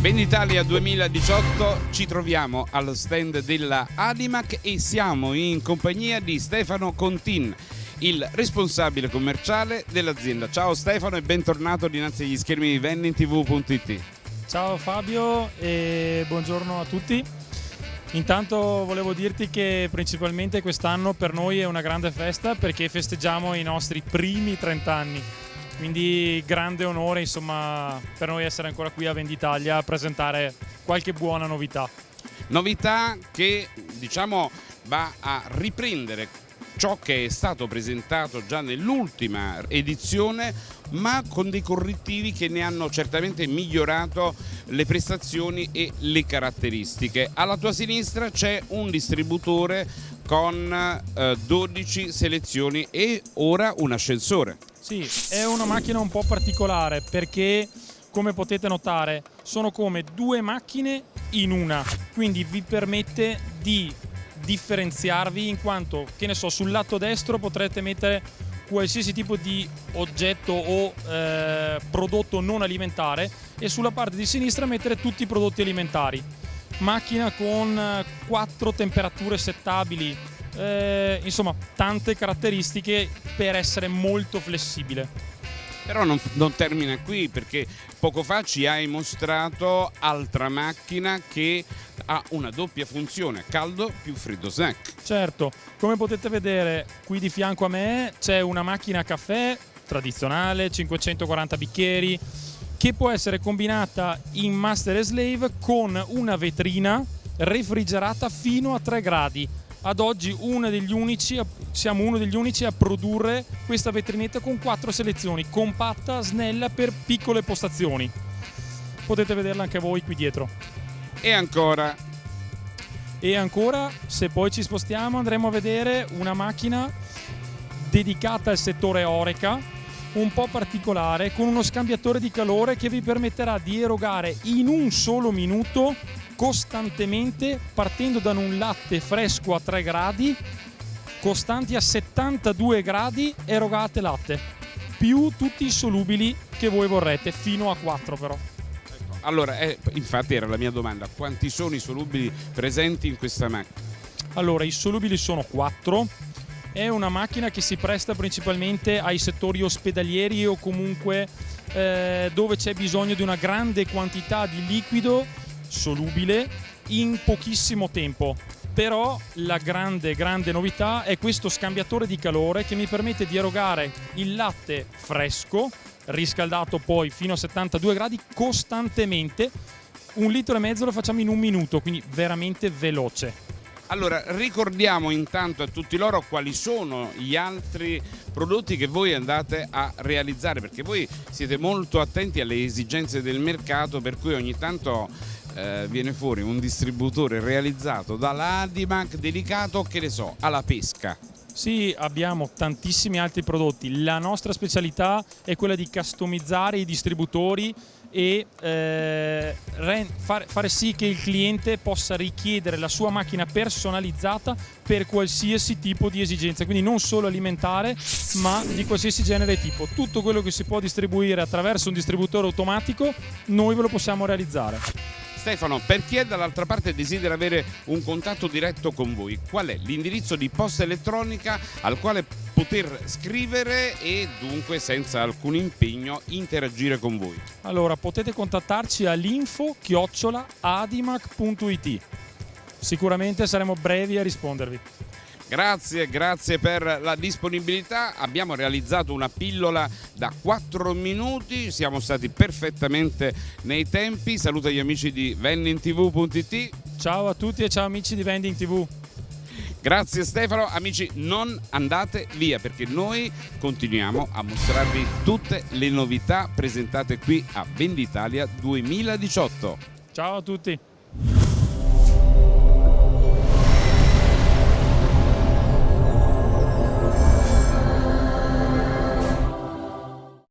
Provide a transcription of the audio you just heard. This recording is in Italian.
Venditalia 2018 ci troviamo allo stand della Adimac e siamo in compagnia di Stefano Contin, il responsabile commerciale dell'azienda. Ciao Stefano e bentornato dinanzi agli schermi di vendingtv.it. Ciao Fabio e buongiorno a tutti. Intanto volevo dirti che principalmente quest'anno per noi è una grande festa perché festeggiamo i nostri primi 30 anni. Quindi grande onore insomma, per noi essere ancora qui a Venditalia a presentare qualche buona novità. Novità che diciamo va a riprendere ciò che è stato presentato già nell'ultima edizione ma con dei correttivi che ne hanno certamente migliorato le prestazioni e le caratteristiche. Alla tua sinistra c'è un distributore con eh, 12 selezioni e ora un ascensore. Sì, è una macchina un po' particolare perché come potete notare sono come due macchine in una, quindi vi permette di differenziarvi in quanto, che ne so, sul lato destro potrete mettere qualsiasi tipo di oggetto o eh, prodotto non alimentare e sulla parte di sinistra mettere tutti i prodotti alimentari. Macchina con eh, quattro temperature settabili, eh, insomma tante caratteristiche per essere molto flessibile. Però non, non, termina qui perché poco fa ci hai mostrato altra macchina che ha una doppia funzione, caldo più freddo snack. Certo, come potete vedere qui di fianco a me c'è una macchina caffè tradizionale, 540 bicchieri, che può essere combinata in master e slave con una vetrina refrigerata fino a 3 gradi ad oggi uno unici, siamo uno degli unici a produrre questa vetrinetta con quattro selezioni, compatta, snella per piccole postazioni. Potete vederla anche voi qui dietro. E ancora. E ancora, se poi ci spostiamo, andremo a vedere una macchina dedicata al settore Oreca, un po' particolare, con uno scambiatore di calore che vi permetterà di erogare in un solo minuto costantemente partendo da un latte fresco a 3 gradi costanti a 72 gradi erogate latte. Più tutti i solubili che voi vorrete fino a 4 però. Allora eh, infatti era la mia domanda quanti sono i solubili presenti in questa macchina allora i solubili sono 4 è una macchina che si presta principalmente ai settori ospedalieri o comunque eh, dove c'è bisogno di una grande quantità di liquido solubile in pochissimo tempo. Però la grande grande novità è questo scambiatore di calore che mi permette di erogare il latte fresco riscaldato poi fino a 72 gradi costantemente. Un litro e mezzo lo facciamo in un minuto quindi veramente veloce. Allora, ricordiamo intanto a tutti loro quali sono gli altri prodotti che voi andate a realizzare, perché voi siete molto attenti alle esigenze del mercato, per cui ogni tanto eh, viene fuori un distributore realizzato dalla Adimac dedicato, che ne so, alla pesca. Sì, abbiamo tantissimi altri prodotti. La nostra specialità è quella di customizzare i distributori e eh, fare, sì che il cliente possa richiedere la sua macchina personalizzata per qualsiasi tipo di esigenza, quindi non solo alimentare ma di qualsiasi genere e tipo. Tutto quello che si può distribuire attraverso un distributore automatico noi ve lo possiamo realizzare. Stefano, per chi è dall'altra parte desidera avere un contatto diretto con voi, qual è l'indirizzo di posta elettronica al quale poter scrivere e dunque senza alcun impegno interagire con voi? Allora, potete contattarci all'info adimac.it. Sicuramente saremo brevi a rispondervi. Grazie, grazie per la disponibilità. Abbiamo realizzato una pillola da 4 minuti, siamo stati perfettamente nei tempi. Saluto gli amici di vendingtv.it. Ciao a tutti e ciao amici di Vending TV. Grazie Stefano, amici non andate via perché noi continuiamo a mostrarvi tutte le novità presentate qui a Venditalia 2018. Ciao a tutti.